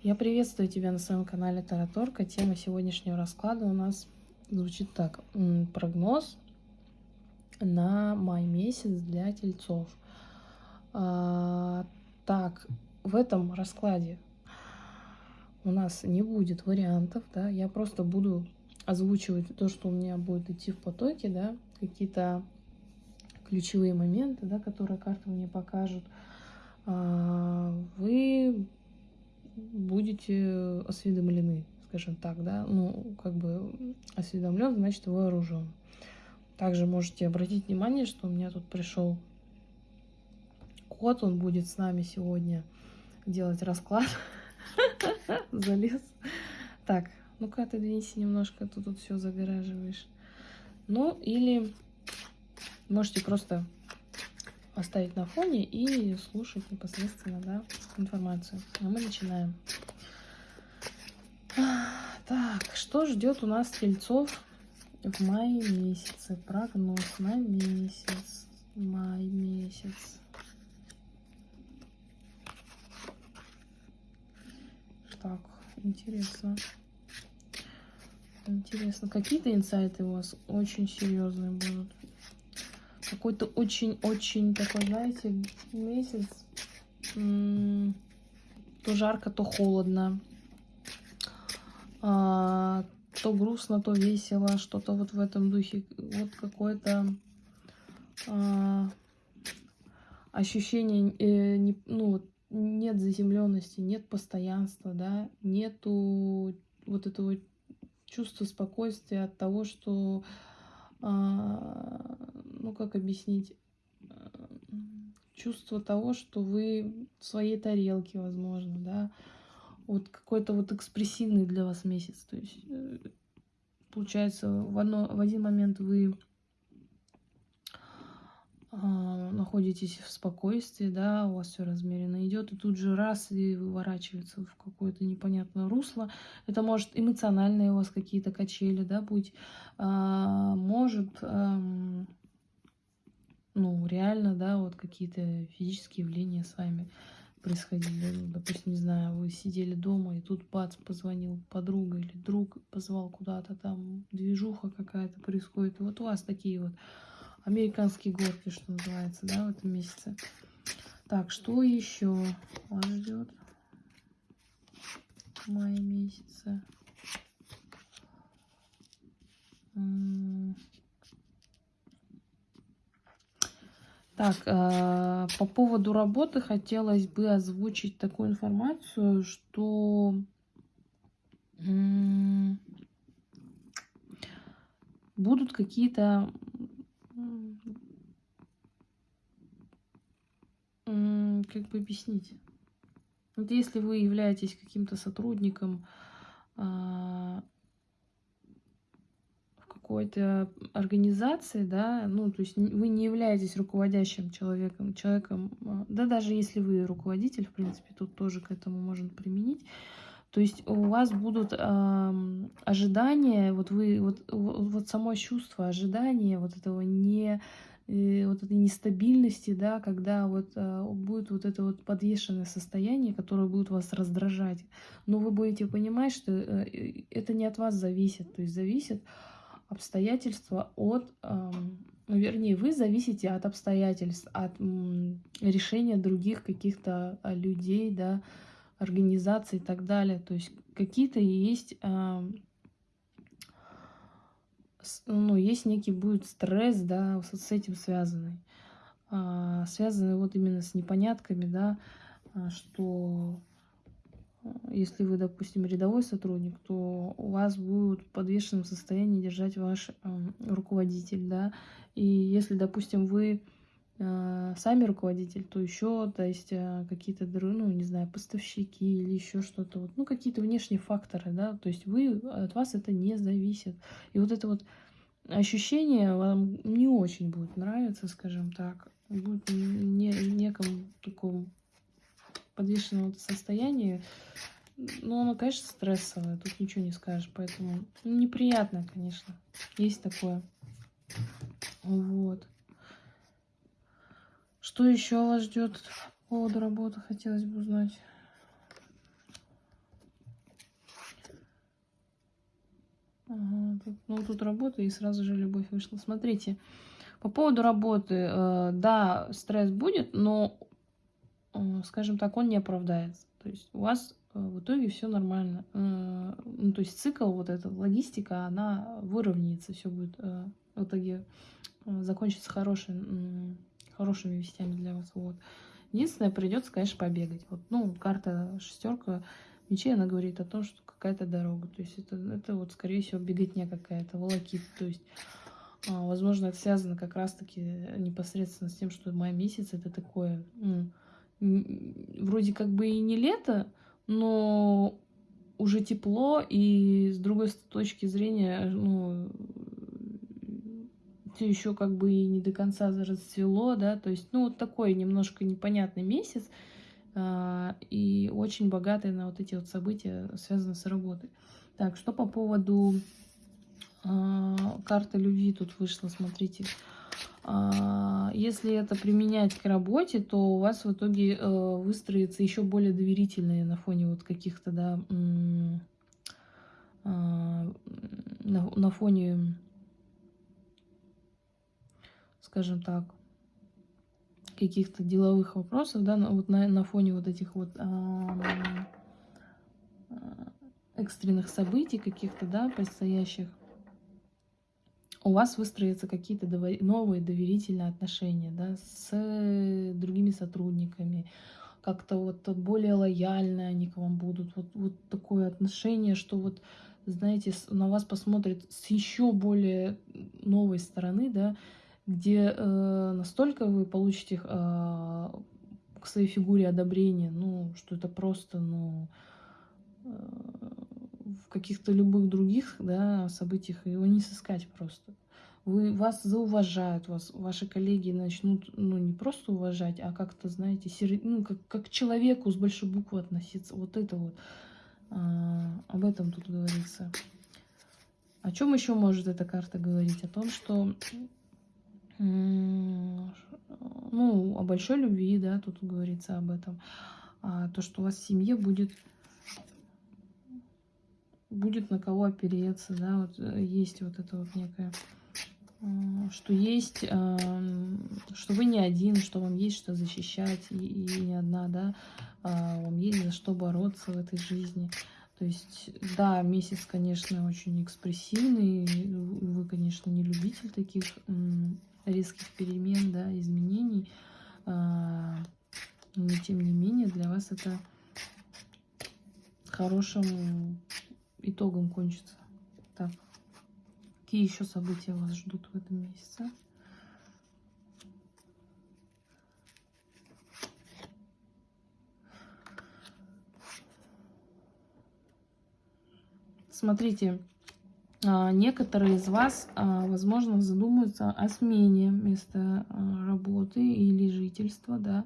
Я приветствую тебя на своем канале Тараторка. Тема сегодняшнего расклада у нас звучит так. Прогноз на май месяц для тельцов. А, так, в этом раскладе у нас не будет вариантов, да, я просто буду озвучивать то, что у меня будет идти в потоке, да, какие-то ключевые моменты, да, которые карты мне покажут. А, вы будете осведомлены, скажем так, да, ну, как бы осведомлен, значит вооружен. Также можете обратить внимание, что у меня тут пришел кот, он будет с нами сегодня делать расклад. Залез. Так, ну-ка отодвинься немножко, ты тут все загораживаешь. Ну, или можете просто оставить на фоне и слушать непосредственно да, информацию. А мы начинаем. Так, что ждет у нас тельцов в мае месяце? Прогноз на месяц. Май месяц. Так, интересно. Интересно. Какие-то инсайты у вас очень серьезные будут какой-то очень-очень такой, знаете, месяц. То жарко, то холодно. А, то грустно, то весело. Что-то вот в этом духе. Вот какое-то а, ощущение, э, не, ну, нет заземленности, нет постоянства, да, нету вот этого чувства спокойствия от того, что ну как объяснить, чувство того, что вы в своей тарелке, возможно, да, вот какой-то вот экспрессивный для вас месяц, то есть э, получается в, одно, в один момент вы а, находитесь в спокойствии, да, у вас все размеренно идет, и тут же раз и выворачивается в какое-то непонятное русло. Это может эмоциональные у вас какие-то качели, да, быть, а, может а, ну, реально, да, вот какие-то физические явления с вами происходили. Ну, допустим, не знаю, вы сидели дома, и тут бац, позвонил подруга или друг, позвал куда-то, там движуха какая-то происходит. И вот у вас такие вот американские горки, что называется, да, в этом месяце. Так, что еще вас ждет в мае месяце? Так, э, по поводу работы хотелось бы озвучить такую информацию, что будут какие-то как бы объяснить. Вот если вы являетесь каким-то сотрудником а, какой-то организации, да, ну, то есть вы не являетесь руководящим человеком, человеком, а, да, даже если вы руководитель, в принципе, тут тоже к этому можно применить, то есть у вас будут ожидания, вот вы, вот, вот само чувство ожидания, вот этого не, э, вот этой нестабильности, да, когда вот э, будет вот это вот подвешенное состояние, которое будет вас раздражать, но вы будете понимать, что э, это не от вас зависит, то есть зависит обстоятельства от, ну, вернее, вы зависите от обстоятельств, от решения других каких-то а, людей, да, организаций и так далее. То есть какие-то есть, ну, есть некий будет стресс, да, с этим связанный. А, связанный вот именно с непонятками, да, а, что если вы, допустим, рядовой сотрудник, то у вас будет в подвешенном состоянии держать ваш э, руководитель, да, и если, допустим, вы э, сами руководитель, то еще, то есть э, какие-то, ну, не знаю, поставщики или еще что-то, вот, ну, какие-то внешние факторы, да, то есть вы, от вас это не зависит. И вот это вот ощущение вам не очень будет нравиться, скажем так, будет не, неком таком подвешенном состоянии, ну, оно, конечно, стрессовое, тут ничего не скажешь, поэтому неприятно, конечно, есть такое. Вот. Что еще вас ждет по поводу работы, хотелось бы узнать. Ну, тут работа, и сразу же любовь вышла. Смотрите, по поводу работы, э, да, стресс будет, но, э, скажем так, он не оправдается. То есть у вас э, в итоге все нормально. Ну, то есть цикл, вот эта логистика, она выровняется, все будет в итоге закончится хорошим хорошими вестями для вас. Вот. Единственное, придется, конечно, побегать. Вот, ну, карта шестерка мечей, она говорит о том, что какая-то дорога. То есть это, это вот, скорее всего, беготня какая-то, волокит. То есть, а, возможно, это связано как раз-таки непосредственно с тем, что май месяц это такое, ну, вроде как бы и не лето, но уже тепло, и с другой точки зрения, ну, все еще как бы и не до конца расцвело, да, то есть, ну, вот такой немножко непонятный месяц, а, и очень богатый на вот эти вот события, связанные с работой. Так, что по поводу а, карты любви тут вышла, смотрите. А, если это применять к работе, то у вас в итоге э, выстроится еще более доверительные на фоне вот каких-то, да, на фоне скажем так, каких-то деловых вопросов, да, вот на, на фоне вот этих вот а, экстренных событий каких-то, да, предстоящих, у вас выстроятся какие-то новые доверительные отношения, да, с другими сотрудниками, как-то вот более лояльно они к вам будут, вот, вот такое отношение, что вот, знаете, на вас посмотрят с еще более новой стороны, да, где э, настолько вы получите э, к своей фигуре одобрение, ну, что это просто, ну, э, в каких-то любых других, да, событиях его не сыскать просто. Вы, вас зауважают, вас, ваши коллеги начнут, ну, не просто уважать, а как-то, знаете, сер... ну, как, как к человеку с большой буквы относиться. Вот это вот, а, об этом тут говорится. О чем еще может эта карта говорить? О том, что ну, о большой любви, да, тут говорится об этом. А то, что у вас в семье будет, будет на кого опереться, да, вот э, есть вот это вот некое, что есть, что вы не один, что вам есть что защищать, и, и не одна, да, а вам есть за что бороться в этой жизни. То есть, да, месяц, конечно, очень экспрессивный, вы, конечно, не любитель таких резких перемен, да, изменений. А, но тем не менее для вас это хорошим итогом кончится. Так, какие еще события вас ждут в этом месяце? Смотрите, некоторые из вас, а, возможно, задумаются о смене места а, работы или жительства, да.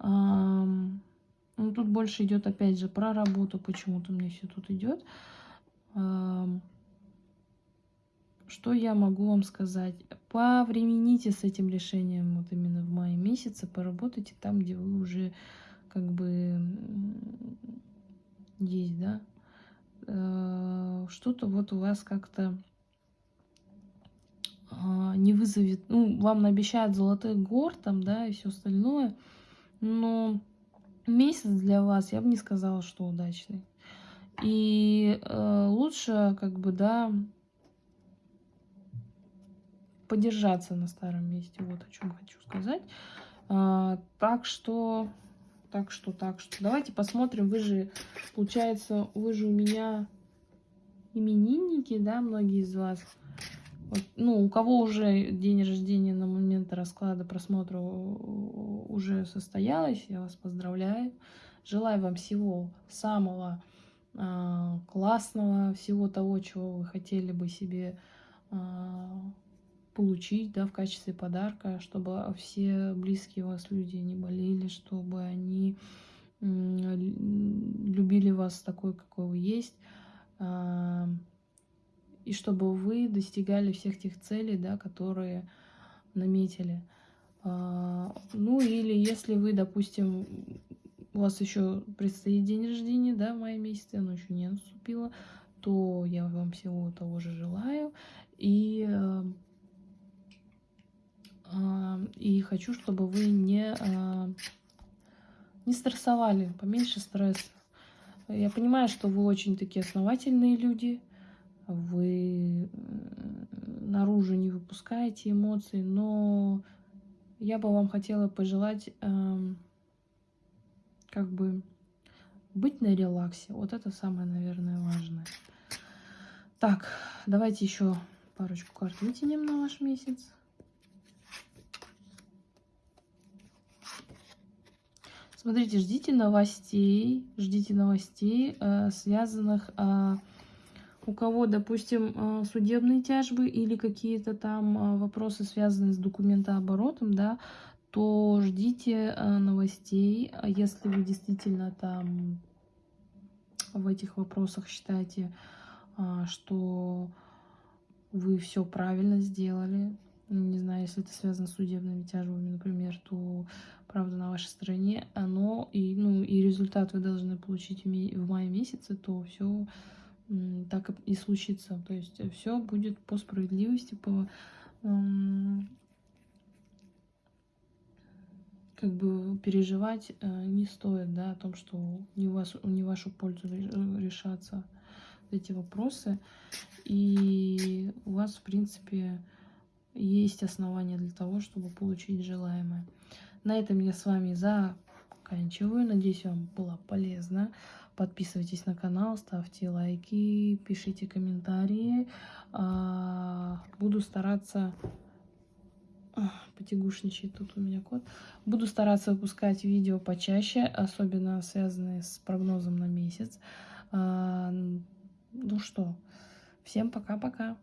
Ну, тут больше идет, опять же, про работу, почему-то мне все тут идет. Что я могу вам сказать? Повремените с этим решением вот именно в мае месяце, поработайте там, где вы уже как бы есть, да, Э, что-то вот у вас как-то а, не вызовет, ну, вам обещают золотых гор там, да, и все остальное, но месяц для вас, я бы не сказала, что удачный. И э, лучше, как бы, да, подержаться на старом месте, вот о чем хочу сказать. А, так что так что, так что. Давайте посмотрим. Вы же, получается, вы же у меня именинники, да, многие из вас. Вот, ну, у кого уже день рождения на момент расклада просмотра уже состоялось, я вас поздравляю. Желаю вам всего самого э, классного, всего того, чего вы хотели бы себе э, получить да, в качестве подарка, чтобы все близкие вас люди не болели, чтобы они любили вас такой, какой вы есть, а, и чтобы вы достигали всех тех целей, да, которые наметили. А, ну или если вы, допустим, у вас еще предстоит день рождения, да, в мае месяце, оно еще не наступило, то я вам всего того же желаю. И, э, и хочу, чтобы вы не, не стрессовали, поменьше стресса. Я понимаю, что вы очень такие основательные люди, вы наружу не выпускаете эмоций, но я бы вам хотела пожелать как бы быть на релаксе. Вот это самое, наверное, важное. Так, давайте еще парочку карт вытянем на ваш месяц. Смотрите, ждите новостей, ждите новостей, э, связанных э, у кого, допустим, э, судебные тяжбы или какие-то там вопросы, связанные с документооборотом, да, то ждите новостей. А если вы действительно там в этих вопросах считаете, что вы все правильно сделали, не знаю, если это связано с судебными тяжбами, например, то правда на вашей стороне, оно и, ну, и результат вы должны получить в мае месяце, то все так и случится. То есть все будет по справедливости, по как бы переживать э, не стоит, да, о том, что не, вас, не вашу пользу решатся эти вопросы. И у вас, в принципе, есть основания для того, чтобы получить желаемое. На этом я с вами заканчиваю. Надеюсь, вам было полезно. Подписывайтесь на канал, ставьте лайки, пишите комментарии. А, буду стараться... Потягушничает тут у меня кот. Буду стараться выпускать видео почаще, особенно связанные с прогнозом на месяц. А, ну что, всем пока-пока.